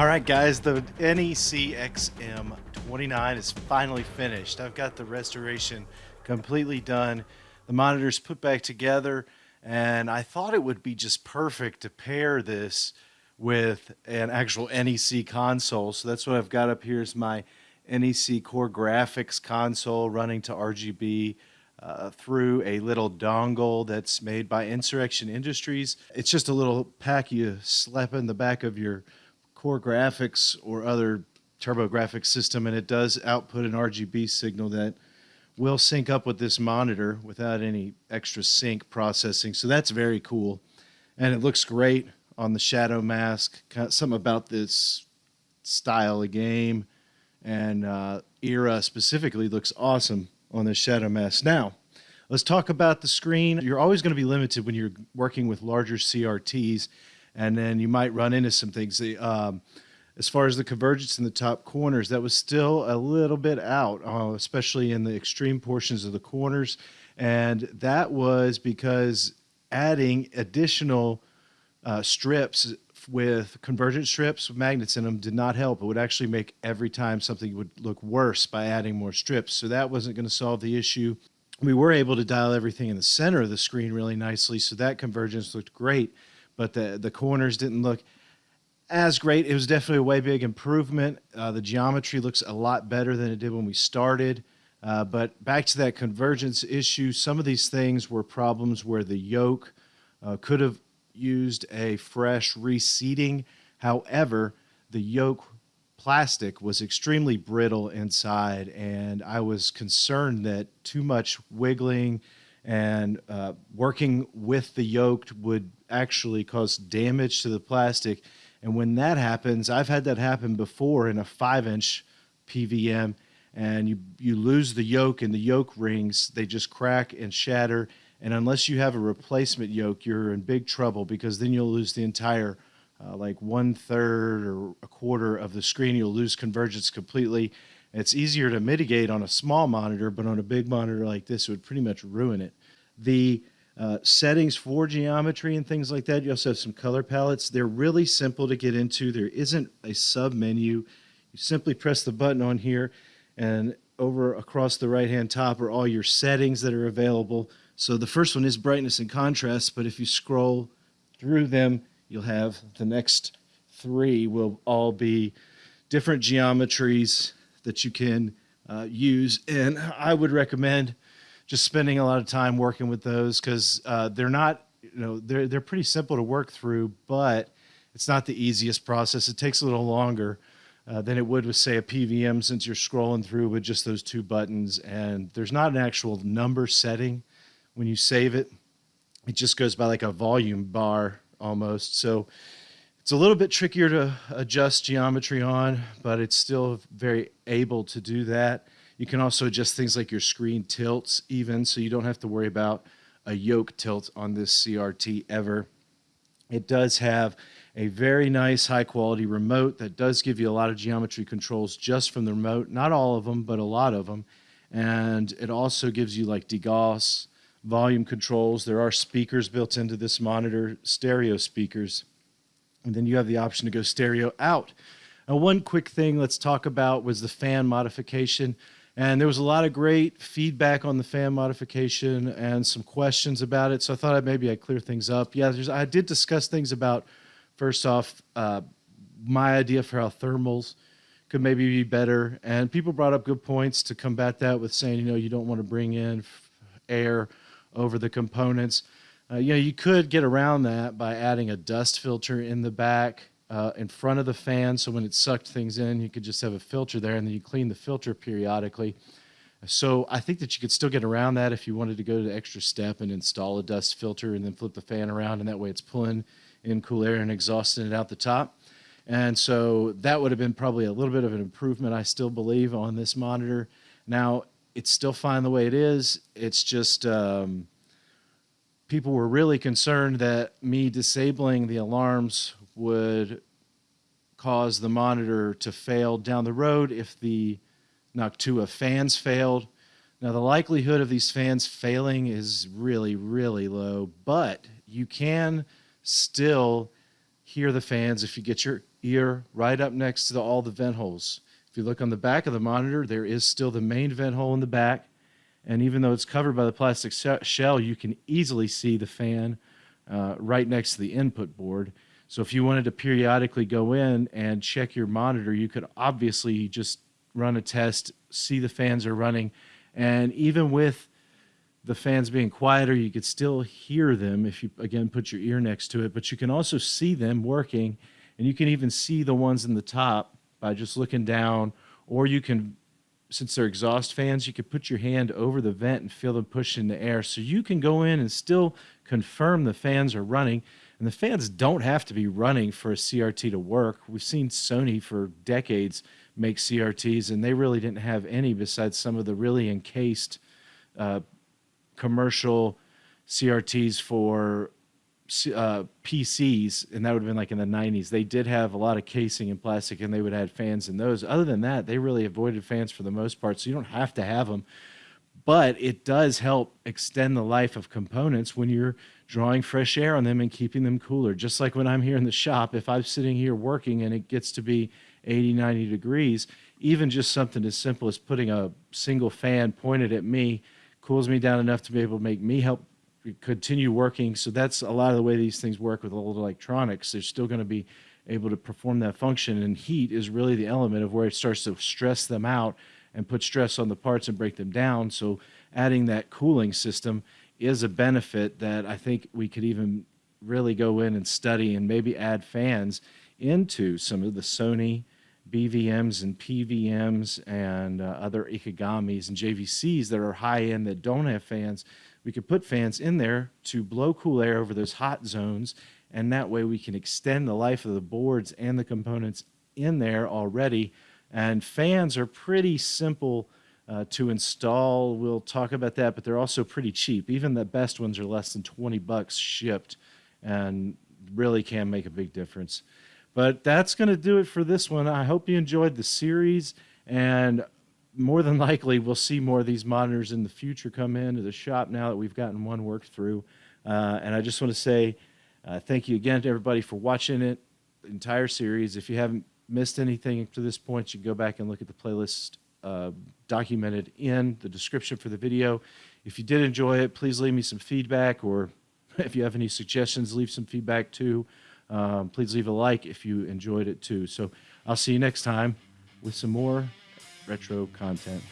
All right, guys, the NEC XM29 is finally finished. I've got the restoration completely done. The monitor's put back together, and I thought it would be just perfect to pair this with an actual NEC console. So that's what I've got up here is my NEC CoreGrafx console running to RGB uh, through a little dongle that's made by Insurrection Industries. It's just a little pack you slap in the back of your CoreGrafx or other TurboGrafx system, and it does output an RGB signal that will sync up with this monitor without any extra sync processing. So that's very cool. And it looks great on the Shadow Mask. Something about this style of game and uh, era specifically looks awesome on the Shadow Mask. Now, let's talk about the screen. You're always going to be limited when you're working with larger CRTs and then you might run into some things. Um, as far as the convergence in the top corners, that was still a little bit out, uh, especially in the extreme portions of the corners. And that was because adding additional uh, strips with convergent strips with magnets in them did not help. It would actually make every time something would look worse by adding more strips. So that wasn't going to solve the issue. We were able to dial everything in the center of the screen really nicely, so that convergence looked great but the the corners didn't look as great. It was definitely a way big improvement. Uh, the geometry looks a lot better than it did when we started. Uh, but back to that convergence issue, some of these things were problems where the yoke uh, could have used a fresh reseating. However, the yoke plastic was extremely brittle inside, and I was concerned that too much wiggling and uh, working with the yoke would actually cause damage to the plastic. And when that happens, I've had that happen before in a five inch PVM, and you, you lose the yoke and the yoke rings, they just crack and shatter. And unless you have a replacement yoke, you're in big trouble because then you'll lose the entire uh, like one third or a quarter of the screen. You'll lose convergence completely. It's easier to mitigate on a small monitor, but on a big monitor like this, it would pretty much ruin it. The uh, settings for geometry and things like that, you also have some color palettes. They're really simple to get into. There isn't a sub menu. You simply press the button on here, and over across the right hand top are all your settings that are available. So the first one is brightness and contrast, but if you scroll through them, you'll have the next three will all be different geometries that you can uh, use. And I would recommend just spending a lot of time working with those because uh, they're not, you know, they're, they're pretty simple to work through, but it's not the easiest process. It takes a little longer uh, than it would with, say, a PVM since you're scrolling through with just those two buttons. And there's not an actual number setting when you save it. It just goes by like a volume bar almost. So it's a little bit trickier to adjust geometry on, but it's still very able to do that. You can also adjust things like your screen tilts even, so you don't have to worry about a yoke tilt on this CRT ever. It does have a very nice high quality remote that does give you a lot of geometry controls just from the remote. Not all of them, but a lot of them. And it also gives you like degauss, volume controls. There are speakers built into this monitor, stereo speakers. And then you have the option to go stereo out. Now, one quick thing let's talk about was the fan modification. And there was a lot of great feedback on the fan modification and some questions about it. So I thought I'd, maybe I'd clear things up. Yeah, I did discuss things about, first off, uh, my idea for how thermals could maybe be better. And people brought up good points to combat that with saying, you know, you don't want to bring in air over the components. Uh, you know, you could get around that by adding a dust filter in the back uh, in front of the fan. So when it sucked things in, you could just have a filter there and then you clean the filter periodically. So I think that you could still get around that if you wanted to go to the extra step and install a dust filter and then flip the fan around and that way it's pulling in cool air and exhausting it out the top. And so that would have been probably a little bit of an improvement, I still believe, on this monitor. Now, it's still fine the way it is. It's just um, people were really concerned that me disabling the alarms would cause the monitor to fail down the road if the Noctua fans failed. Now, the likelihood of these fans failing is really, really low, but you can still hear the fans if you get your ear right up next to the, all the vent holes. If you look on the back of the monitor, there is still the main vent hole in the back. And even though it's covered by the plastic shell, you can easily see the fan uh, right next to the input board. So if you wanted to periodically go in and check your monitor, you could obviously just run a test, see the fans are running. And even with the fans being quieter, you could still hear them if you, again, put your ear next to it. But you can also see them working. And you can even see the ones in the top by just looking down. Or you can since they're exhaust fans, you could put your hand over the vent and feel them push in the air. So you can go in and still confirm the fans are running. And the fans don't have to be running for a CRT to work. We've seen Sony for decades make CRTs, and they really didn't have any besides some of the really encased uh, commercial CRTs for uh, PCs, and that would have been like in the 90s, they did have a lot of casing and plastic, and they would add fans in those. Other than that, they really avoided fans for the most part, so you don't have to have them. But it does help extend the life of components when you're drawing fresh air on them and keeping them cooler. Just like when I'm here in the shop, if I'm sitting here working and it gets to be 80, 90 degrees, even just something as simple as putting a single fan pointed at me cools me down enough to be able to make me help continue working. So that's a lot of the way these things work with old electronics. They're still going to be able to perform that function. And heat is really the element of where it starts to stress them out and put stress on the parts and break them down. So adding that cooling system is a benefit that I think we could even really go in and study and maybe add fans into some of the Sony BVMs and PVMs and uh, other Ikegamis and JVCs that are high end that don't have fans we could put fans in there to blow cool air over those hot zones and that way we can extend the life of the boards and the components in there already and fans are pretty simple uh, to install we'll talk about that but they're also pretty cheap even the best ones are less than 20 bucks shipped and really can make a big difference but that's going to do it for this one i hope you enjoyed the series and more than likely we'll see more of these monitors in the future come into the shop now that we've gotten one worked through. Uh, and I just want to say uh, thank you again to everybody for watching it, the entire series. If you haven't missed anything to this point, you can go back and look at the playlist uh, documented in the description for the video. If you did enjoy it, please leave me some feedback, or if you have any suggestions, leave some feedback too. Um, please leave a like if you enjoyed it too. So I'll see you next time with some more retro content.